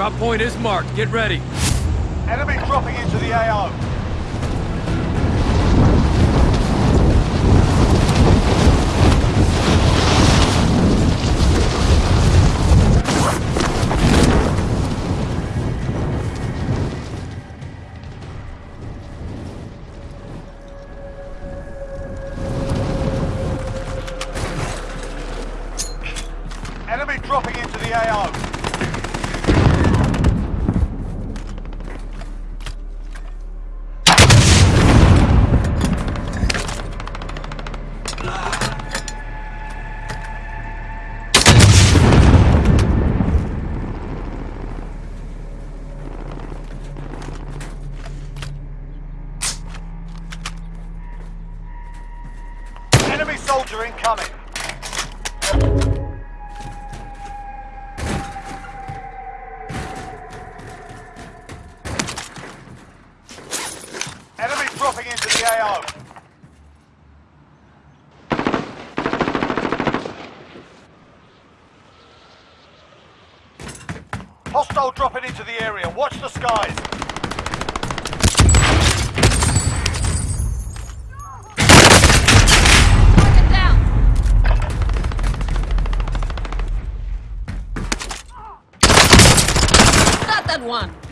Drop point is marked. Get ready. Enemy dropping into the AO. Into the AO. Hostile dropping into the area. Watch the skies. Got that one!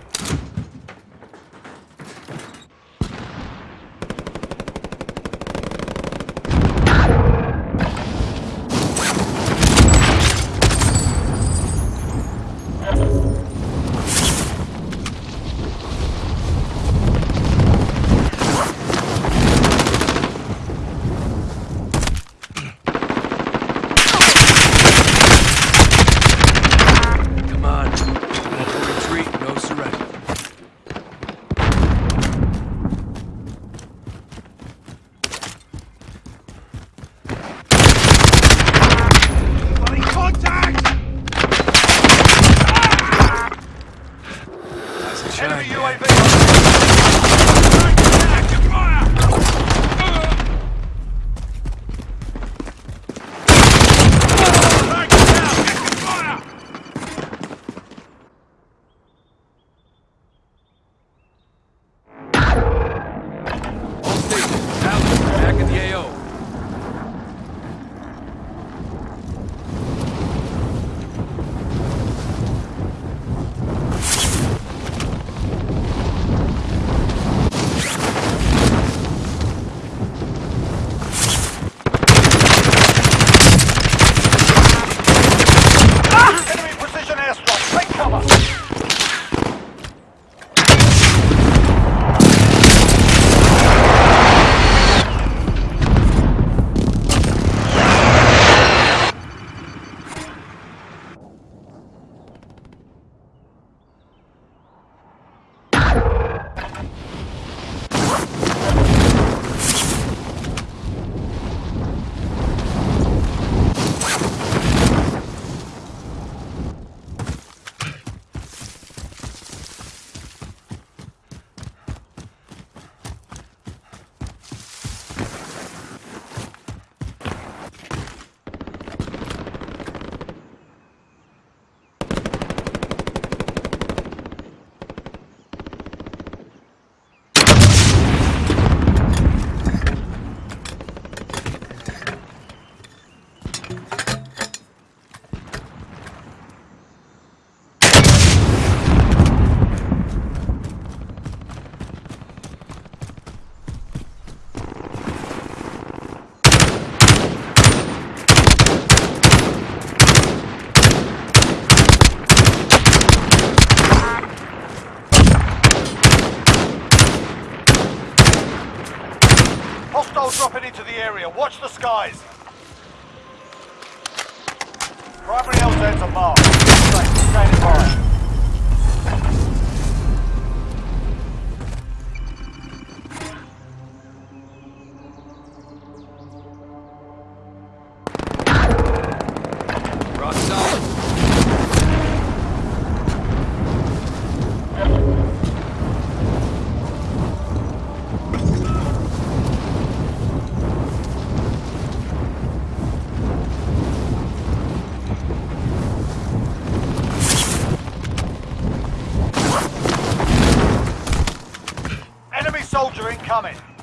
Hostile dropping into the area. Watch the skies. Primary LZs are marked. Standing by. Incoming.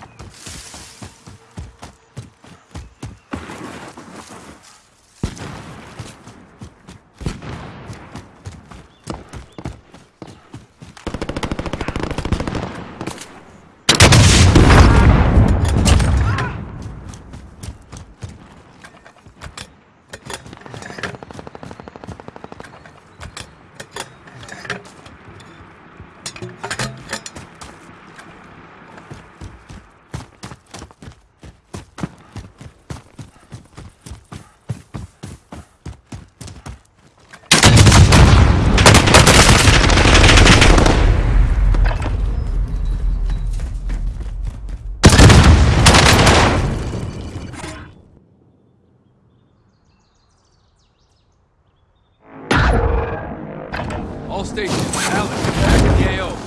All stations, Allen, back in the AO.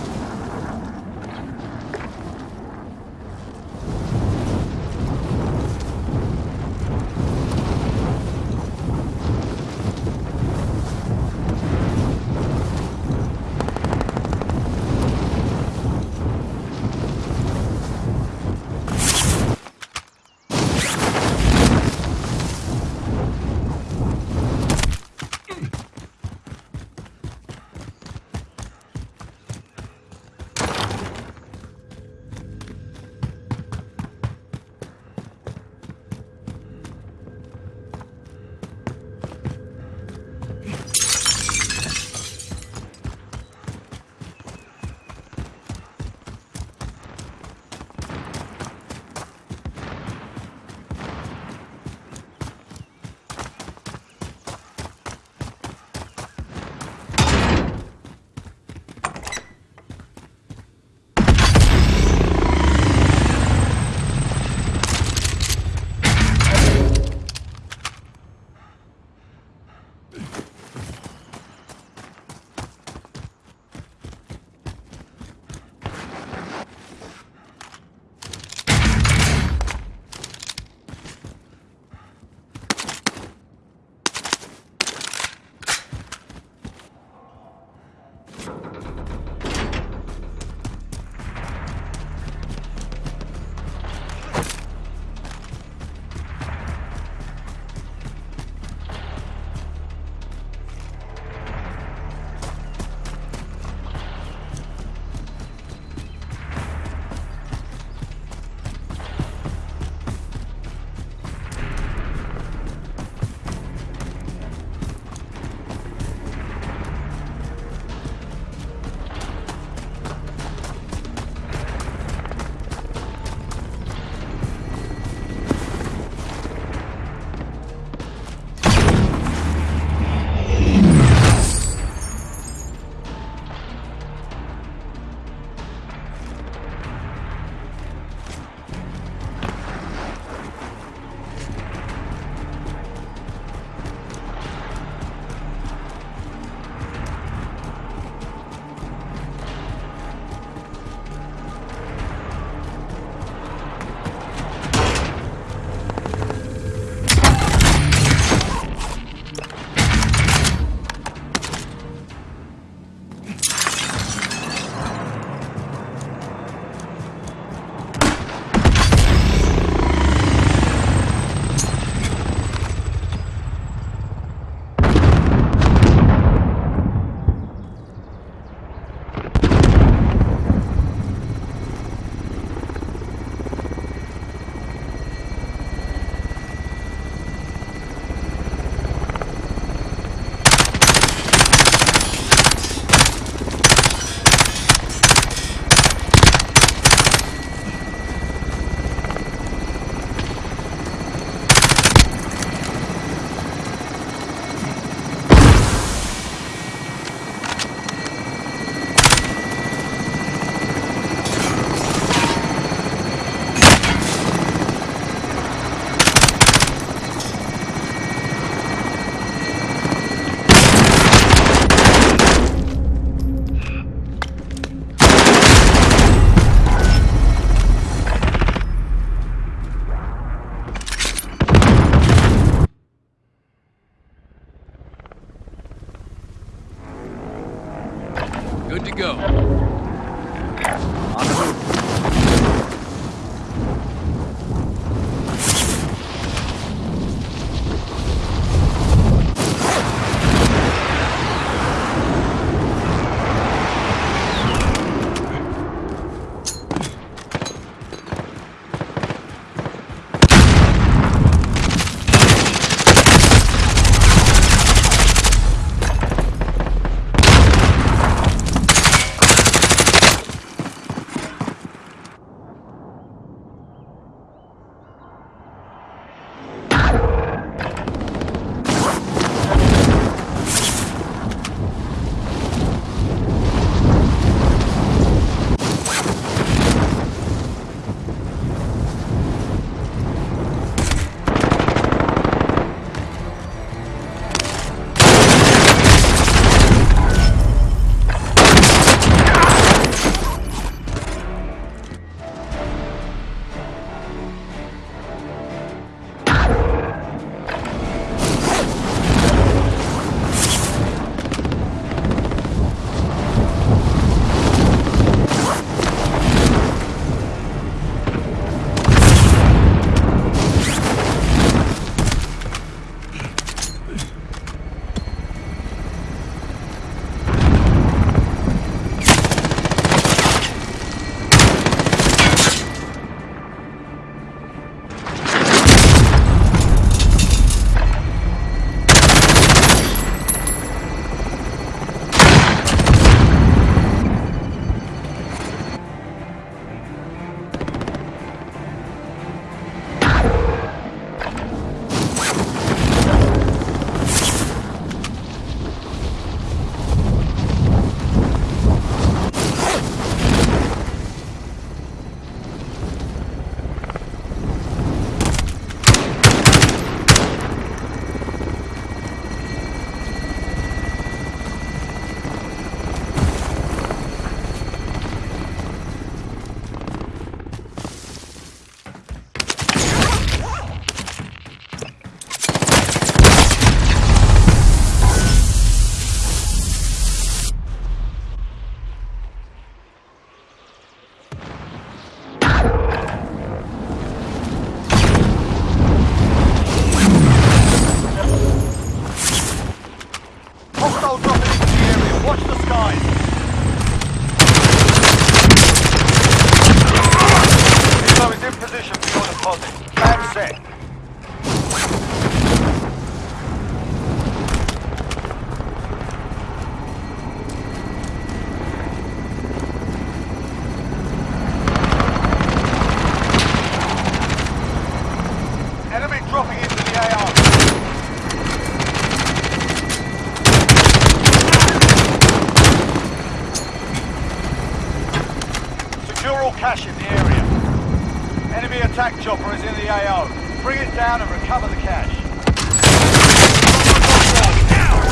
Attack chopper is in the AO. Bring it down and recover the cash.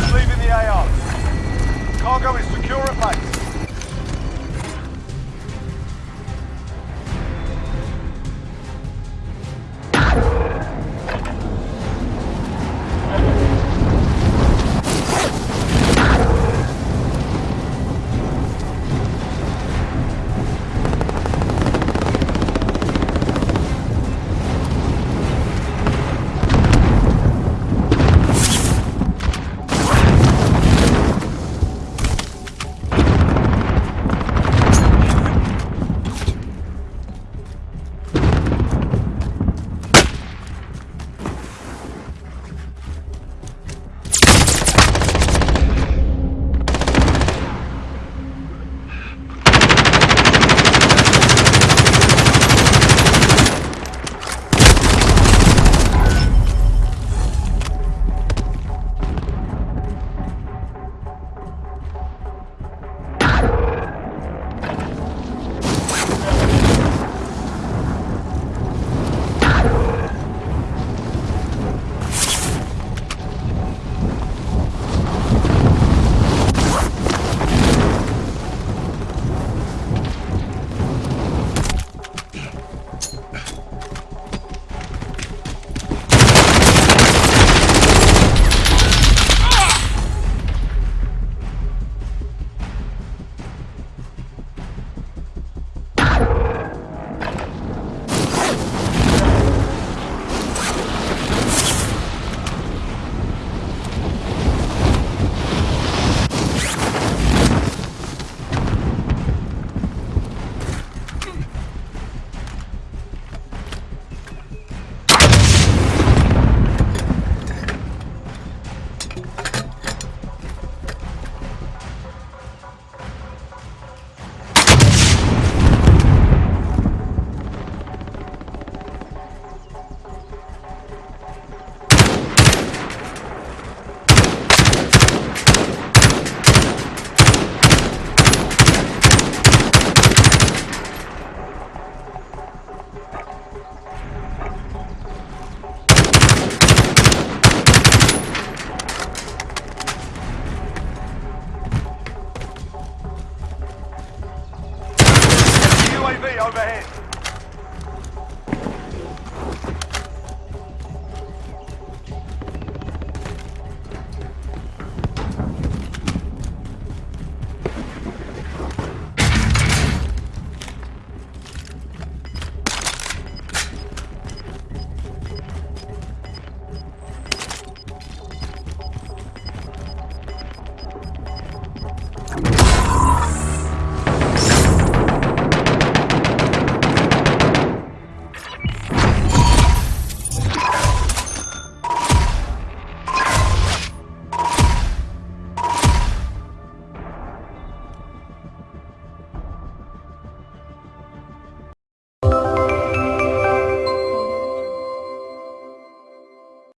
It's leaving the AO. Cargo is secure at base.